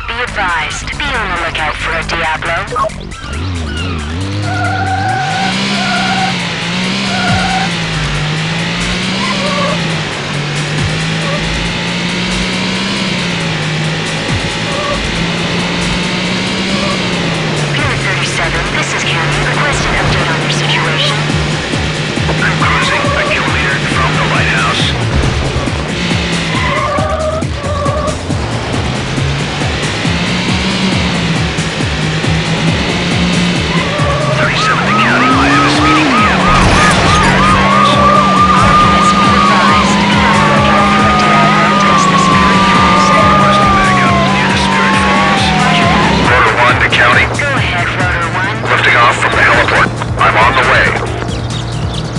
Be advised, be on the lookout for a Diablo.